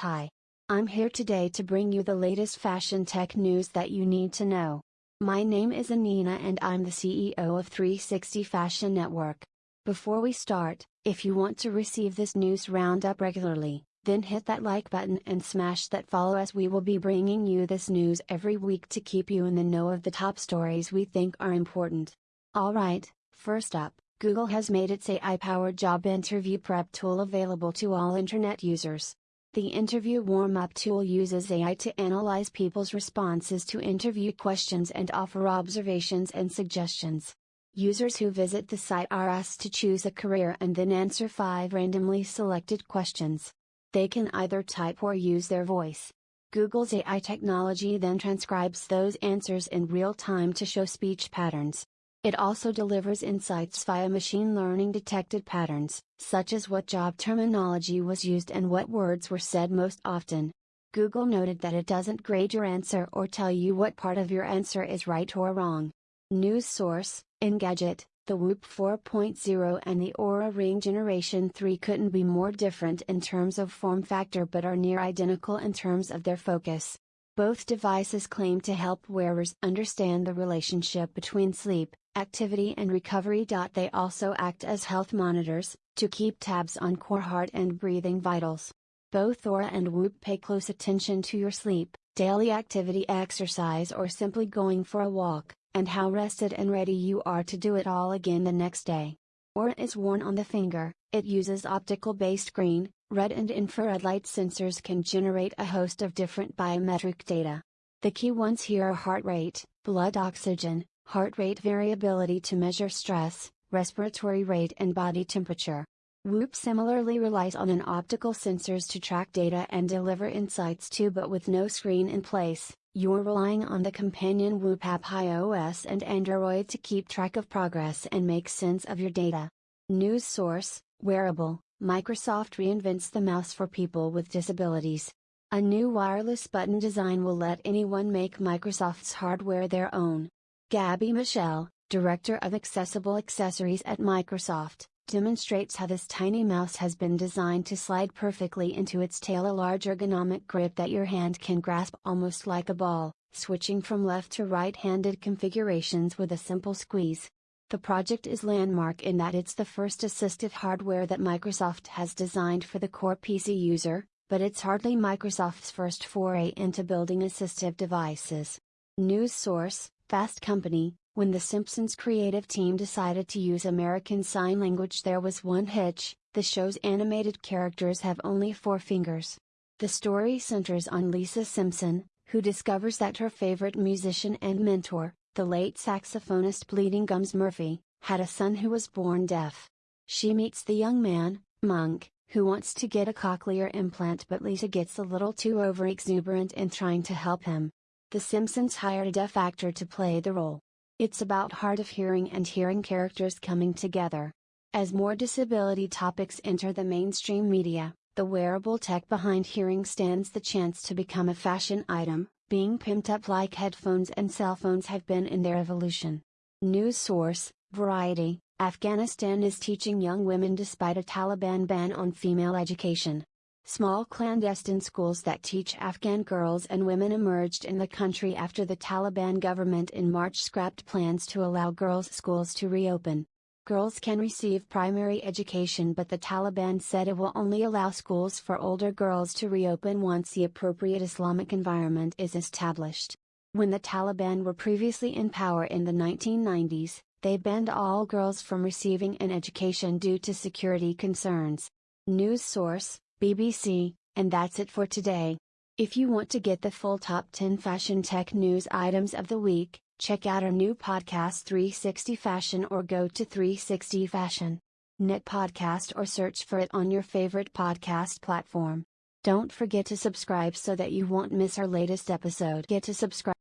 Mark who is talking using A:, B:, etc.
A: Hi. I'm here today to bring you the latest fashion tech news that you need to know. My name is Anina and I'm the CEO of 360 Fashion Network. Before we start, if you want to receive this news roundup regularly, then hit that like button and smash that follow as we will be bringing you this news every week to keep you in the know of the top stories we think are important. Alright, first up, Google has made its AI powered job interview prep tool available to all internet users. The interview warm up tool uses AI to analyze people's responses to interview questions and offer observations and suggestions. Users who visit the site are asked to choose a career and then answer five randomly selected questions. They can either type or use their voice. Google's AI technology then transcribes those answers in real time to show speech patterns. It also delivers insights via machine learning detected patterns, such as what job terminology was used and what words were said most often. Google noted that it doesn't grade your answer or tell you what part of your answer is right or wrong. News source Engadget, the Whoop 4.0 and the Oura Ring Generation 3 couldn't be more different in terms of form factor but are near identical in terms of their focus. Both devices claim to help wearers understand the relationship between sleep, activity and recovery. They also act as health monitors, to keep tabs on core heart and breathing vitals. Both Oura and Whoop pay close attention to your sleep, daily activity exercise or simply going for a walk, and how rested and ready you are to do it all again the next day. Oura is worn on the finger, it uses optical based green, red and infrared light sensors can generate a host of different biometric data. The key ones here are heart rate, blood oxygen, heart rate variability to measure stress, respiratory rate and body temperature. Whoop similarly relies on an optical sensors to track data and deliver insights too but with no screen in place, you're relying on the companion Whoop app iOS and Android to keep track of progress and make sense of your data. News source, Wareable, Microsoft reinvents the mouse for people with disabilities. A new wireless button design will let anyone make Microsoft's hardware their own. Gabi Michel, Director of Accessible Accessories at Microsoft, demonstrates how this tiny mouse has been designed to slide perfectly into its tail a large ergonomic grip that your hand can grasp almost like a ball, switching from left to right-handed configurations with a simple squeeze. The project is landmark in that it's the first assistive hardware that Microsoft has designed for the core PC user, but it's hardly Microsoft's first foray into building assistive devices. News source Fast Company, when The Simpsons creative team decided to use American Sign Language, there was one hitch the show's animated characters have only four fingers. The story centers on Lisa Simpson, who discovers that her favorite musician and mentor, the late saxophonist Bleeding Gums Murphy, had a son who was born deaf. She meets the young man, Monk, who wants to get a cochlear implant but Lisa gets a little too over exuberant in trying to help him. The Simpsons hired a deaf actor to play the role. It's about hard of hearing and hearing characters coming together. As more disability topics enter the mainstream media, the wearable tech behind hearing stands the chance to become a fashion item, being pimped up like headphones and cell phones have been in their evolution. News source Variety Afghanistan is teaching young women despite a Taliban ban on female education. Small clandestine schools that teach Afghan girls and women emerged in the country after the Taliban government in March scrapped plans to allow girls' schools to reopen. Girls can receive primary education, but the Taliban said it will only allow schools for older girls to reopen once the appropriate Islamic environment is established. When the Taliban were previously in power in the 1990s, they banned all girls from receiving an education due to security concerns. News source BBC, and that's it for today. If you want to get the full top 10 fashion tech news items of the week, check out our new podcast 360 Fashion or go to 360 Fashion. Knit podcast or search for it on your favorite podcast platform. Don't forget to subscribe so that you won't miss our latest episode. Get to subscribe